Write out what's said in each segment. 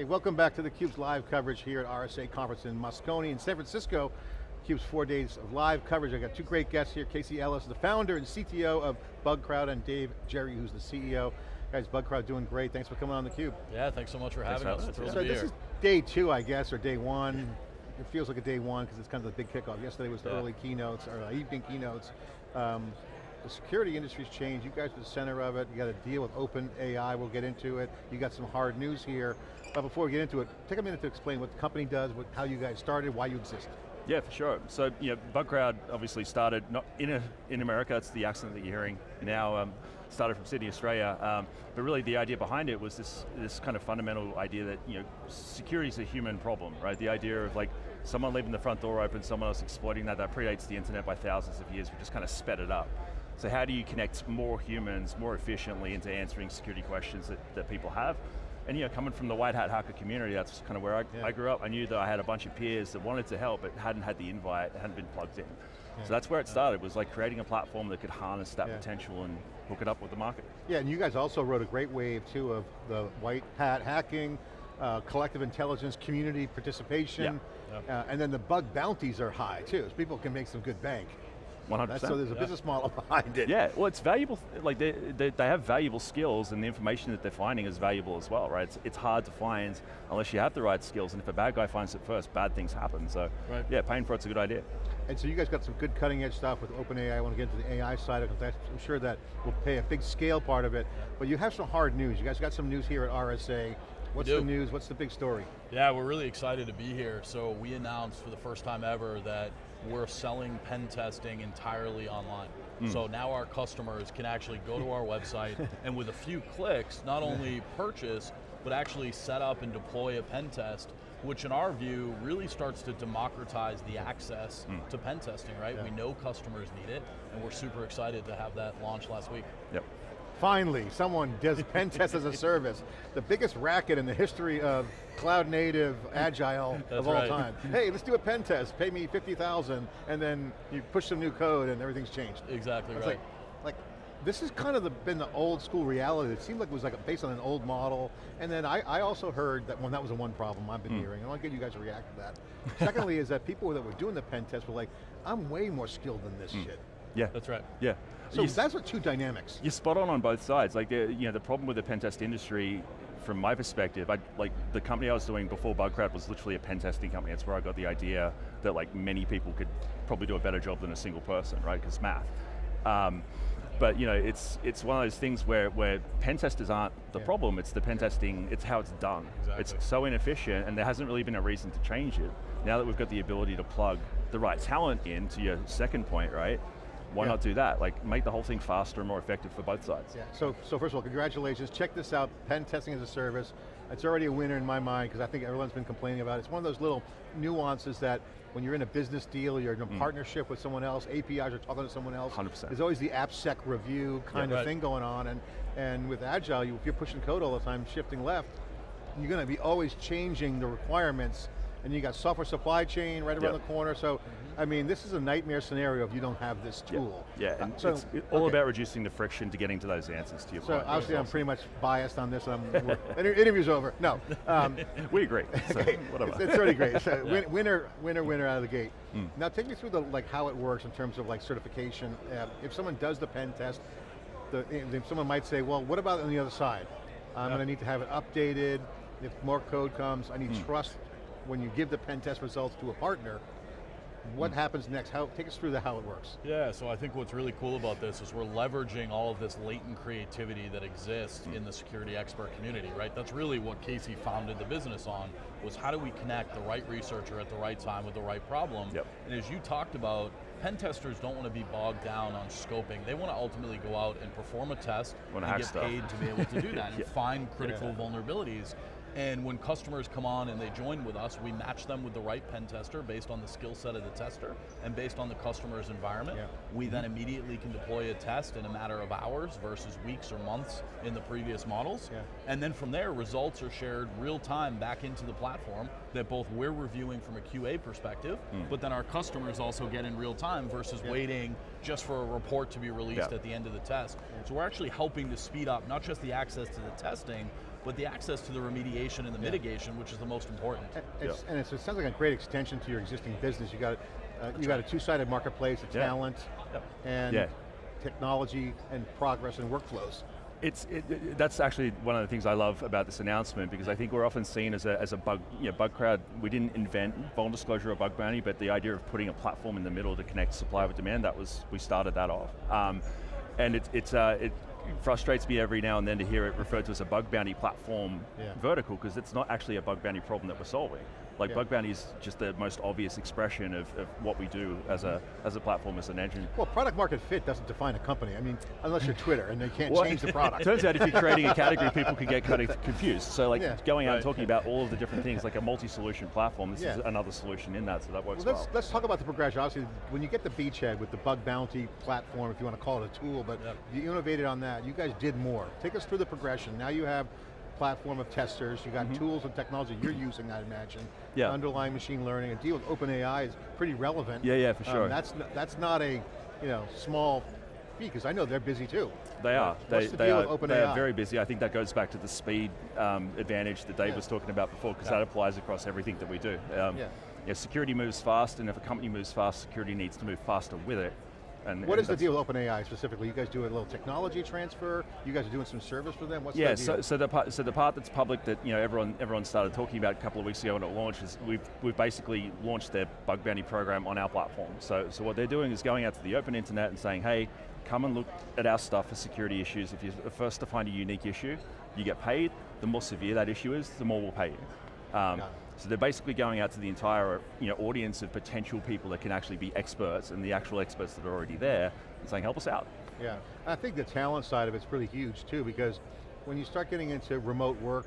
Hey, welcome back to theCUBE's live coverage here at RSA Conference in Moscone in San Francisco. CUBE's four days of live coverage. I got two great guests here. Casey Ellis, the founder and CTO of BugCrowd, and Dave Gerry, who's the CEO. Guys, BugCrowd doing great. Thanks for coming on theCUBE. Yeah, thanks so much for having us. So this is day two, I guess, or day one. It feels like a day one because it's kind of the big kickoff. Yesterday was the yeah. early keynotes, or uh, evening keynotes. Um, the security industry's changed. You guys are the center of it. You got to deal with open AI. We'll get into it. You got some hard news here. But before we get into it, take a minute to explain what the company does, what, how you guys started, why you exist. Yeah, for sure. So, you know, BugCrowd obviously started not in a, in America. It's the accent that you're hearing now. Um, started from Sydney, Australia. Um, but really, the idea behind it was this this kind of fundamental idea that you know, security is a human problem, right? The idea of like someone leaving the front door open, someone else exploiting that. That predates the internet by thousands of years. We just kind of sped it up. So how do you connect more humans more efficiently into answering security questions that, that people have? And you know, coming from the white hat hacker community, that's kind of where I, yeah. I, grew up. I knew that I had a bunch of peers that wanted to help, but hadn't had the invite, hadn't been plugged in. Yeah. So that's where it started, was like creating a platform that could harness that yeah. potential and hook it up with the market. Yeah, and you guys also rode a great wave too of the white hat hacking, uh, collective intelligence, community participation, uh, and then the bug bounties are high too, so people can make some good bank. 100%. so there's a yeah. business model behind it. Yeah, well it's valuable, like they, they, they, have valuable skills and the information that they're finding is valuable as well, right? It's, it's hard to find unless you have the right skills and if a bad guy finds it first, bad things happen. So right. yeah, paying for it's a good idea. And so you guys got some good cutting edge stuff with OpenAI. I want to get into the AI side of it. I'm sure that will pay a big scale part of it. But you have some hard news. You guys got some news here at RSA. What's the news? What's the big story? Yeah, we're really excited to be here. So we announced for the first time ever that we're selling pen testing entirely online. Mm. So now our customers can actually go to our website and with a few clicks, not only purchase, but actually set up and deploy a pen test, which in our view really starts to democratize the access mm. to pen testing, right? Yeah. We know customers need it, and we're super excited to have that launch last week. Yep. Finally, someone does pen test as a service. The biggest racket in the history of cloud native, agile of all right. time. Hey, let's do a pen test, pay me 50,000, and then you push some new code and everything's changed. Exactly right. Like, like, this has kind of the, been the old school reality. It seemed like it was like based on an old model. And then I, I also heard that, when that was the one problem I've been mm. hearing. And I want to get you guys to react to that. Secondly is that people that were doing the pen test were like, I'm way more skilled than this mm. shit. Yeah. That's right. Yeah. So you, that's what two dynamics. You're spot on on both sides. Like, you know, the problem with the pen test industry, from my perspective, I, like the company I was doing before BugCrowd was literally a pen testing company. That's where I got the idea that like many people could probably do a better job than a single person, right? Because math. Um, but you know, it's it's one of those things where where pen testers aren't the yeah. problem. It's the pen testing. It's how it's done. Exactly. It's so inefficient, and there hasn't really been a reason to change it. Now that we've got the ability to plug the right talent in, to your second point, right? Why yeah. not do that? Like, make the whole thing faster and more effective for both sides. Yeah. So, so first of all, congratulations. Check this out, pen testing as a service. It's already a winner in my mind because I think everyone's been complaining about it. It's one of those little nuances that when you're in a business deal, you're in a mm. partnership with someone else, APIs are talking to someone else. 100%. There's always the AppSec review kind yeah, of right. thing going on, and, and with Agile, you, if you're pushing code all the time, shifting left, you're going to be always changing the requirements and you got software supply chain right around yep. the corner, so I mean, this is a nightmare scenario if you don't have this tool. Yeah, yeah. so, it's all okay. about reducing the friction to getting to those answers to your so point. So obviously I'm pretty much biased on this, I'm, interview's over. No. Um, we agree, so okay. whatever. It's, it's already great, so yeah. winner, winner, winner out of the gate. Mm. Now take me through the like how it works in terms of like certification. Uh, if someone does the pen test, the, someone might say, well, what about on the other side? I'm going to need to have it updated. If more code comes, I need mm. trust when you give the pen test results to a partner, what mm. happens next? How, take us through the how it works. Yeah, so I think what's really cool about this is we're leveraging all of this latent creativity that exists mm. in the security expert community, right? That's really what Casey founded the business on, was how do we connect the right researcher at the right time with the right problem? Yep. And as you talked about, pen testers don't want to be bogged down on scoping. They want to ultimately go out and perform a test and get stuff. paid to be able to do that yeah. and find critical yeah. vulnerabilities. And when customers come on and they join with us, we match them with the right pen tester based on the skill set of the tester and based on the customer's environment. Yeah. We then immediately can deploy a test in a matter of hours versus weeks or months in the previous models. Yeah. And then from there, results are shared real time back into the platform that both we're reviewing from a QA perspective, mm. but then our customers also get in real time versus yeah. waiting just for a report to be released at the end of the test. So we're actually helping to speed up not just the access to the testing, but the access to the remediation and the yeah. mitigation, which is the most important. And, it's, and it's, it sounds like a great extension to your existing business. You got, uh, you got a two-sided marketplace, of talent, yep. and technology and progress and workflows. It's, it, it, that's actually one of the things I love about this announcement because I think we're often seen as a, as a bug, you know, bug crowd. We didn't invent vuln disclosure or bug bounty, but the idea of putting a platform in the middle to connect supply with demand, that was, we started that off. Um, and it, it's, uh, it frustrates me every now and then to hear it referred to as a bug bounty platform yeah. vertical because it's not actually a bug bounty problem that we're solving. Like yeah. bug bounty is just the most obvious expression of, of, what we do as a as a platform, as an engine. Well, product market fit doesn't define a company. I mean, unless you're Twitter and they can't well, change the product. turns out if you're creating a category, people can get kind of confused. So like yeah. going out right. and talking about all of the different things, like a multi-solution platform, this yeah. is another solution in that, so that works well. Let's, well. let's talk about the progression. Obviously, when you get the beachhead with the bug bounty platform, if you want to call it a tool, but yep. you innovated on that, you guys did more. Take us through the progression. Now you have platform of testers, you got mm -hmm. tools and technology you're using, I imagine. Yeah. Underlying machine learning, and deal with OpenAI is pretty relevant. Yeah, yeah, for sure. Um, that's, that's not a you know, small because I know they're busy too. They are. They, the they, are they are very busy. I think that goes back to the speed um, advantage that Dave yeah. was talking about before, because yeah. that applies across everything that we do. Um, yeah. yeah. Security moves fast, and if a company moves fast, security needs to move faster with it. And, what and is the deal with OpenAI specifically? You guys do a little technology transfer? You guys are doing some service for them? What's yeah, so, so, the part, so the part that's public that you know everyone everyone started talking about a couple of weeks ago when it launched is we've, we've basically launched their bug bounty program on our platform. So, so what they're doing is going out to the open internet and saying, hey, come and look at our stuff for security issues. If you're the first to find a unique issue, you get paid. The more severe that issue is, the more we'll pay you. Um, so they're basically going out to the entire you know, audience of potential people that can actually be experts and the actual experts that are already there and saying, help us out. Yeah, I think the talent side of it's really huge too because when you start getting into remote work,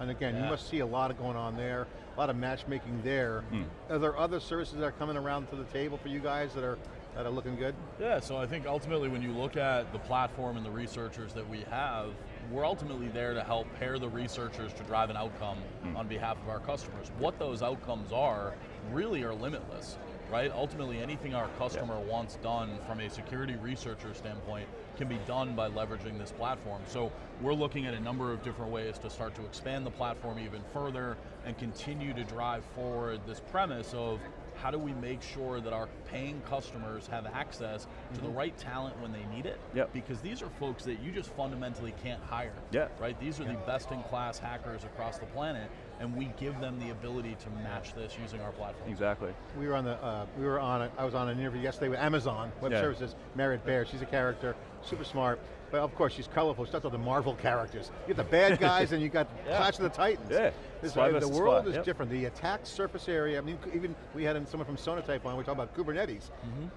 and again, yeah. you must see a lot of going on there, a lot of matchmaking there. Mm. Are there other services that are coming around to the table for you guys that are that are looking good? Yeah, so I think ultimately when you look at the platform and the researchers that we have, we're ultimately there to help pair the researchers to drive an outcome mm. on behalf of our customers. What those outcomes are really are limitless, right? Ultimately anything our customer yeah. wants done from a security researcher standpoint can be done by leveraging this platform. So we're looking at a number of different ways to start to expand the platform even further and continue to drive forward this premise of how do we make sure that our paying customers have access mm -hmm. to the mm-hmm. right talent when they need it? Yep. Because these are folks that you just fundamentally can't hire. Yeah. Right? These are the best in class hackers across the planet, and we give them the ability to match this using our platform. Exactly. We were on the, uh, we were on, a, I was on an interview yesterday with Amazon Web yeah. Services, Merritt Baer, she's a character, super smart, but of course she's colorful, she she's not the Marvel characters. You get the bad guys and you got yeah. Clash of the Titans. Yeah, uh, The world is yep. different, the attack surface area, I mean, even we had someone from Sonatype on, we talking about Kubernetes. Mm -hmm.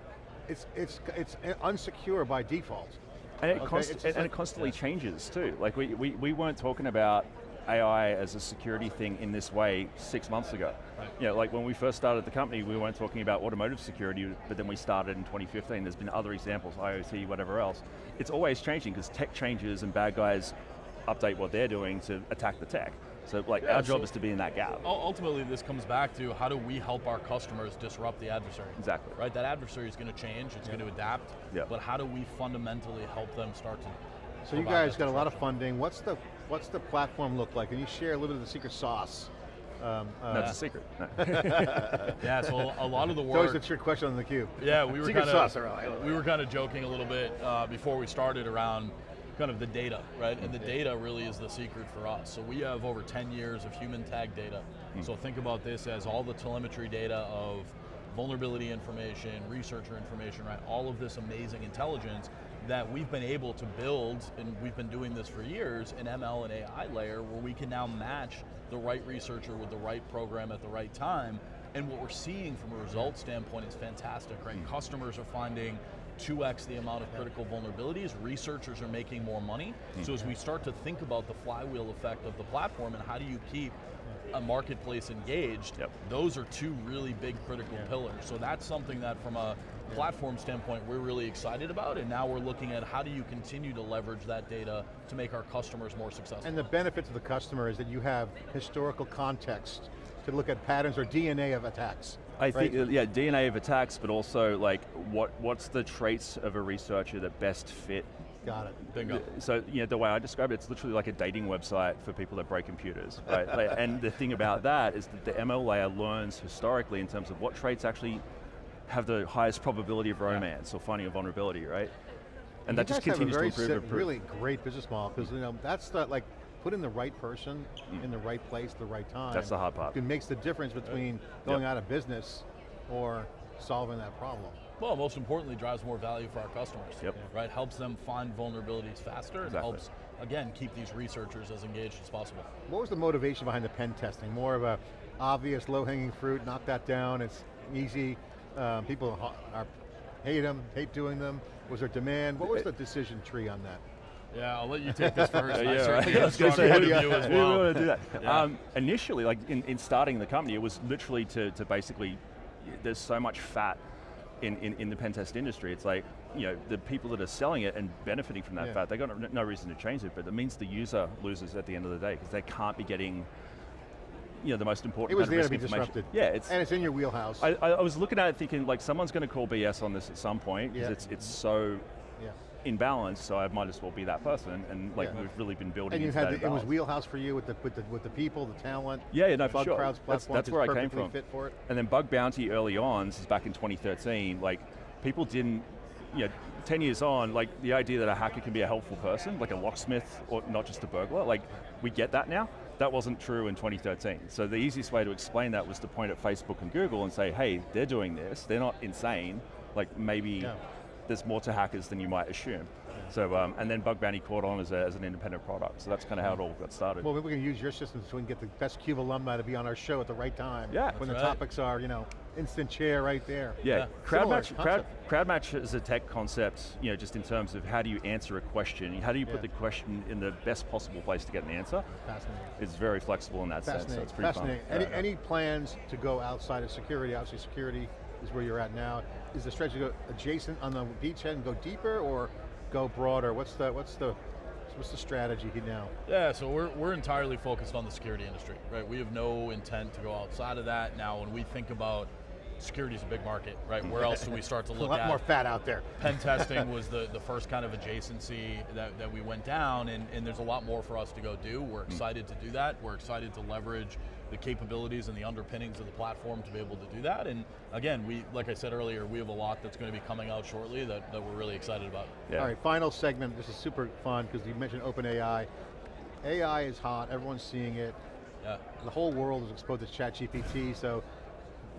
It's, it's, it's unsecure by default. And it, okay? const and, like, it constantly yeah. changes too. Like we, we, we weren't talking about AI as a security thing in this way six months ago. Right. You know, like when we first started the company, we weren't talking about automotive security, but then we started in 2015. There's been other examples, IoT, whatever else. It's always changing because tech changes and bad guys update what they're doing to attack the tech. So like yeah, our job so is to be in that gap. Ultimately this comes back to how do we help our customers disrupt the adversary? Exactly. Right, that adversary is going to change, it's going to adapt, yeah. but how do we fundamentally help them start to so you guys got a lot of funding. What's the what's the platform look like? Can you share a little bit of the secret sauce? Um, uh, That's a secret. yeah, so a lot of the work. It's always a trick question on the cube. Yeah, we were kind of we were kind of joking a little bit uh, before we started around kind of the data, right? And the data really is the secret for us. So we have over 10 years of human tag data. Mm. So think about this as all the telemetry data of vulnerability information, researcher information, right? All of this amazing intelligence that we've been able to build, and we've been doing this for years, an ML and AI layer where we can now match the right researcher with the right program at the right time. And what we're seeing from a result standpoint is fantastic, right? Mm. Customers are finding 2x the amount of critical vulnerabilities, researchers are making more money. Mm. So as we start to think about the flywheel effect of the platform and how do you keep a marketplace engaged, yep. those are two really big critical yeah. pillars. So that's something that from a platform standpoint we're really excited about, and now we're looking at how do you continue to leverage that data to make our customers more successful. And the benefit to the customer is that you have historical context to look at patterns or DNA of attacks. I think, uh, yeah, DNA of attacks, but also like, what what's the traits of a researcher that best fit Got it. Bingo. So, you know, the way I describe it, it's literally like a dating website for people that break computers, right? and the thing about that is that the ML layer learns historically in terms of what traits actually have the highest probability of romance or finding a vulnerability, right? And that just continues to improve. improve. really great business model because you know that's the like putting the right person mm. in the right place, at the right time. That's the hot part. It makes the difference between going yep. out of business or solving that problem. Well, most importantly, drives more value for our customers. Yep. Right, helps them find vulnerabilities faster. Exactly. helps, again, keep these researchers as engaged as possible. What was the motivation behind the pen testing? More of a obvious low-hanging fruit, knock that down, it's easy. Um, people are, hate them, hate doing them. Was there demand? What was the decision tree on that? Yeah, I'll let you take this first. yeah, I certainly right. a strong point of view as well. We to do that. Yeah. Um, initially, like in, in starting the company, it was literally to, to basically, there's so much fat in, in, in, the pen test industry. It's like, you know, the people that are selling it and benefiting from that yeah. fat, they got no, no reason to change it, but it means the user loses at the end of the day because they can't be getting you know, the most important It was there to be disrupted. Yeah, it's and it's in your wheelhouse. I, I, was looking at it thinking like someone's going to call BS on this at some point because yeah. it's it's so yeah. In balance. So I might as well be that person, and like yeah. we've really been building. And you had the, it was wheelhouse for you with the with the with the people, the talent. Yeah, yeah no, for Bug sure. Crowd's that's, that's where I came from. Fit for it. And then Bug Bounty early on, this is back in 2013. Like people didn't you know, 10 years on, like the idea that a hacker can be a helpful person, like a locksmith or not just a burglar, like we get that now. That wasn't true in 2013. So the easiest way to explain that was to point at Facebook and Google and say, hey, they're doing this, they're not insane, like maybe yeah. There's more to hackers than you might assume. So, um, and then Bug Bounty caught on as, a, as an independent product. So that's kind of how it all got started. Well, we're going to use your system so we can get the best CUBE alumni to be on our show at the right time. Yeah. When the right. topics are, you know, instant chair right there. Yeah, yeah. crowd, match, crowd, crowd, match is a tech concept, you know, just in terms of how do you answer a question, how do you put yeah. the question in the best possible place to get an answer. Fascinating. It's very flexible in that sense, so it's pretty Fascinating. fun. Any, any plans to go outside of security? Obviously security is where you're at now. Is the strategy go adjacent on the beachhead and go deeper, or go broader? What's the, what's the, what's the strategy here now? Yeah, so we're, we're entirely focused on the security industry, right? We have no intent to go outside of that. Now, when we think about security is a big market, right? Where else do we start to look at? a lot at? more fat out there. Pen testing was the, the first kind of adjacency that, that we went down, and, and there's a lot more for us to go do. We're mm. excited to do that. We're excited to leverage the capabilities and the underpinnings of the platform to be able to do that. And again, we, like I said earlier, we have a lot that's going to be coming out shortly that, that we're really excited about. Yeah. All right, final segment. This is super fun because you mentioned OpenAI. AI is hot, everyone's seeing it. Yeah. The whole world is exposed to ChatGPT, so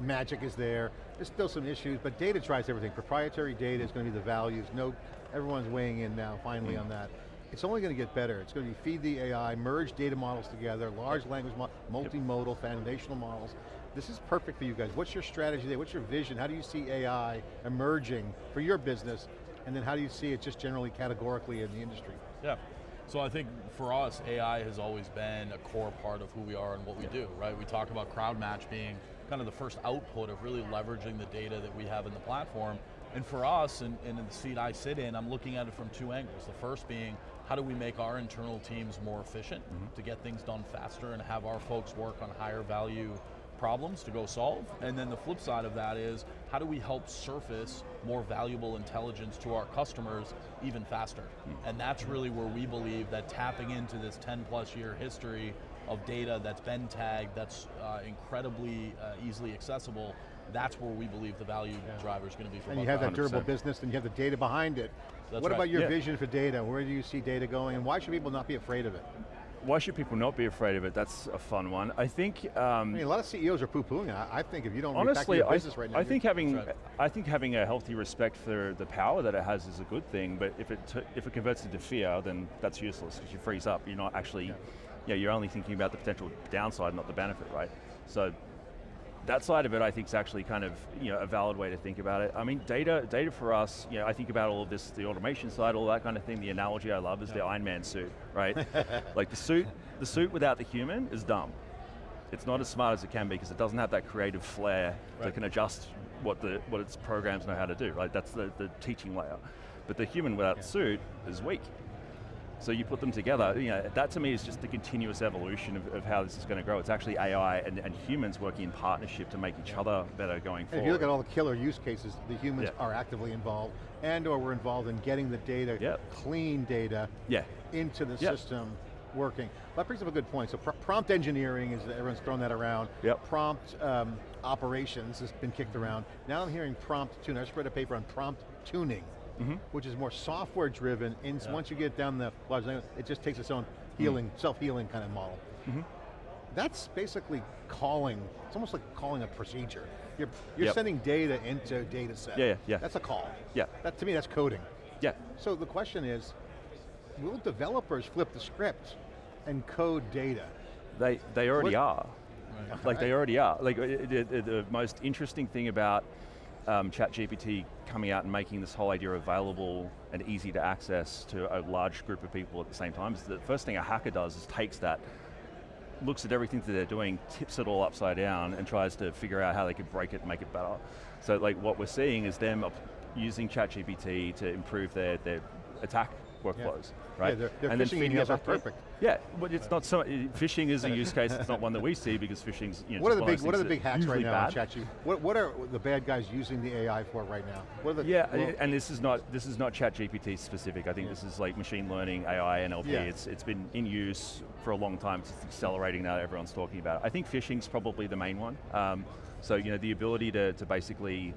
magic is there. There's still some issues, but data drives everything. Proprietary data is going to be the values. No, everyone's weighing in now, finally, mm. on that. It's only going to get better. It's going to be feed the AI, merge data models together, large language models, multimodal, yep. foundational models. This is perfect for you guys. What's your strategy there? What's your vision? How do you see AI emerging for your business? And then how do you see it just generally categorically in the industry? Yeah. So I think for us, AI has always been a core part of who we are and what we do, right? We talk about CrowdMatch being kind of the first output of really leveraging the data that we have in the platform. And for us, and, in the seat I sit in, I'm looking at it from two angles. The first being, how do we make our internal teams more efficient mm -hmm. to get things done faster and have our folks work on higher value problems to go solve? And then the flip side of that is, how do we help surface more valuable intelligence to our customers even faster? Mm -hmm. And that's really where we believe that tapping into this 10 plus year history of data that's been tagged, that's uh, incredibly uh, easily accessible, that's where we believe the value yeah. driver is going to be for And you have that durable business and you have the data behind it. That's what right. about your yeah. vision for data? Where do you see data going and why should people not be afraid of it? Why should people not be afraid of it? That's a fun one. I think. Um, I mean, a lot of CEOs are poo-pooing. it. I think if you don't honestly, your business I, right now, I think having, right. I think having a healthy respect for the power that it has is a good thing. But if it if it converts into fear, then that's useless because you freeze up. You're not actually. Yeah yeah, you're only thinking about the potential downside, not the benefit, right? So that side of it I think is actually kind of you know, a valid way to think about it. I mean, data, data for us, you know, I think about all of this, the automation side, all that kind of thing. The analogy I love is the Iron Man suit, right? like the suit, the suit without the human is dumb. It's not as smart as it can be because it doesn't have that creative flair right. that can adjust what the what its programs know how to do, right? That's the, the teaching layer. But the human without yeah. the suit is weak. So you put them together, you know, that to me is just the continuous evolution of, of how this is going to grow. It's actually AI and, and, humans working in partnership to make each other better going and forward. If you look at all the killer use cases, the humans yeah. are actively involved and or we're involved in getting the data, yep. clean data, yeah. into the yep. system working. That brings up a good point. So pr prompt engineering is, everyone's thrown that around. Yep. Prompt um, operations has been kicked around. Now I'm hearing prompt tuning. I just read a paper on prompt tuning, mm -hmm. which is more software driven. And yeah. once you get down the large language, it just takes its own healing, mm -hmm. self-healing kind of model. Mm -hmm. That's basically calling, it's almost like calling a procedure. You're, you're yep. sending data into a data set. Yeah, yeah, yeah. That's a call. Yeah. That, to me, that's coding. Yeah. So the question is, will developers flip the script and code data? They, they already what? are. Right. Like they already are. Like the, the, the most interesting thing about um, ChatGPT coming out and making this whole idea available and easy to access to a large group of people at the same time is the first thing a hacker does is takes that, looks at everything that they're doing, tips it all upside down and tries to figure out how they could break it and make it better. So like what we're seeing is them using ChatGPT to improve their, their attack workflows, yeah. right? Yeah, their and phishing then emails are perfect. Yeah, but it's not so. Phishing is a use case. It's not one that we see because phishing's. You know, what are the big What are the big hacks right now bad. ChatGPT? What What are the bad guys using the AI for right now? What are the, yeah, well, and this is not this is not ChatGPT specific. I think yeah. this is like machine learning, AI, NLP. Yeah. It's it's been in use for a long time. It's accelerating now. Everyone's talking about it. I think phishing's probably the main one. Um, so you know the ability to to basically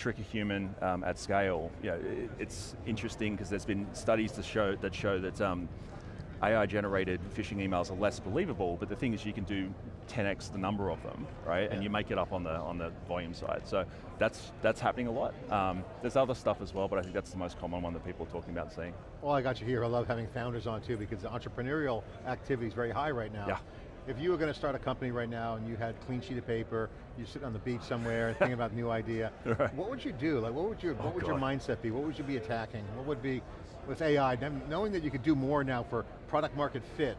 trick a human um, at scale, you know, it, it's interesting because there's been studies to show that show that um, AI generated phishing emails are less believable, but the thing is you can do 10x the number of them, right? Yeah. And you make it up on the on the volume side. So that's that's happening a lot. Um, there's other stuff as well, but I think that's the most common one that people are talking about seeing. Well, I got you here. I love having founders on too because the entrepreneurial activity is very high right now. Yeah. If you were going to start a company right now and you had clean sheet of paper, you sit on the beach somewhere and thinking about a new idea, right. what would you do? Like, what would your oh what would God. your mindset be? What would you be attacking? What would be with AI? Knowing that you could do more now for product market fit.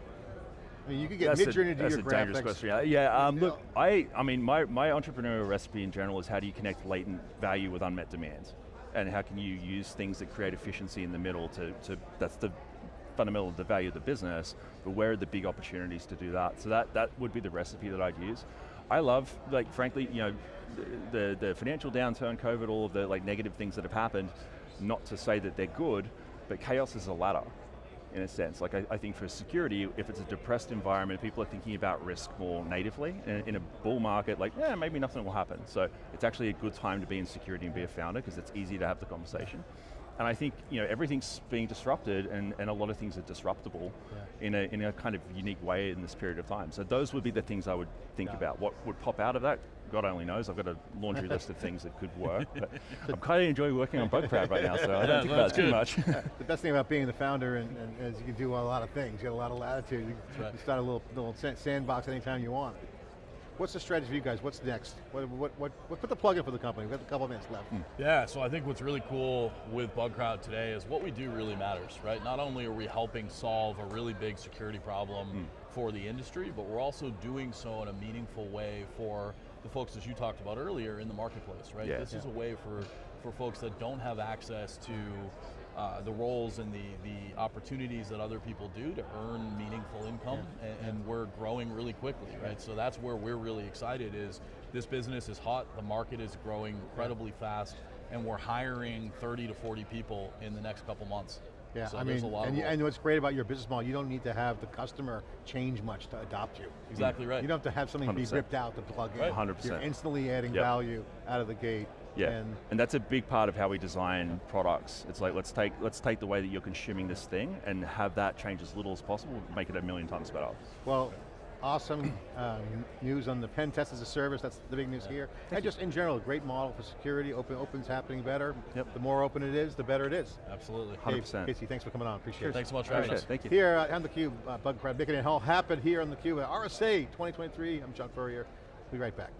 I mean, you could get Midjourney to your graphics. dangerous question. Yeah, um, look, I, I mean, my, my entrepreneurial recipe in general is how do you connect latent value with unmet demands? And how can you use things that create efficiency in the middle to, to that's the fundamental of the value of the business, but where are the big opportunities to do that? So that, that would be the recipe that I'd use. I love, like frankly, you know, the, the financial downturn, COVID, all of the like negative things that have happened, not to say that they're good, but chaos is a ladder in a sense. Like I, I, think for security, if it's a depressed environment, people are thinking about risk more natively. In, in, a bull market, like, yeah, maybe nothing will happen. So it's actually a good time to be in security and be a founder because it's easy to have the conversation. And I think you know everything's being disrupted and, and a lot of things are disruptable yeah. in, a, in a kind of unique way in this period of time. So those would be the things I would think yeah. about. What would pop out of that? God only knows, I've got a laundry list of things that could work. But I'm kind of enjoying working on Bugcrowd right now, so I don't think about it too much. the best thing about being the founder and, and, is you can do a lot of things. You get a lot of latitude. You, right. you start a little, little sandbox anytime you want. What's the strategy for you guys? What's next? What, what, what, what put the plug in for the company? We've got a couple minutes left. Hmm. Yeah, so I think what's really cool with Bugcrowd today is what we do really matters, right? Not only are we helping solve a really big security problem mm. for the industry, but we're also doing so in a meaningful way for the folks that you talked about earlier in the marketplace, right? Yeah. This yeah. is a way for, for folks that don't have access to uh, the roles and the, the opportunities that other people do to earn meaningful income, yeah. and, and, we're growing really quickly, right? So that's where we're really excited is this business is hot, the market is growing incredibly fast, and we're hiring 30 to 40 people in the next couple months. Yeah, so I mean, and, you, and, what's great about your business model, you don't need to have the customer change much to adopt you. Exactly right. You don't have to have something 100%. be ripped out to plug in. Right. 100%. You're instantly adding yep. value out of the gate. Yeah, and, and, that's a big part of how we design products. It's like, let's take, let's take the way that you're consuming this thing and have that change as little as possible, make it a million times better. Well, awesome um, news on the pen test as a service, that's the big news yeah. here. Thank and you. just in general, great model for security, open, open's happening better. Yep. The more open it is, the better it is. Absolutely. 100%. Casey, thanks for coming on, appreciate it. Thanks so much for having us. Thank you. Here uh, on theCUBE, uh, Bugcrowd, making it all happen here on theCUBE at RSA 2023. I'm John Furrier, we'll be right back.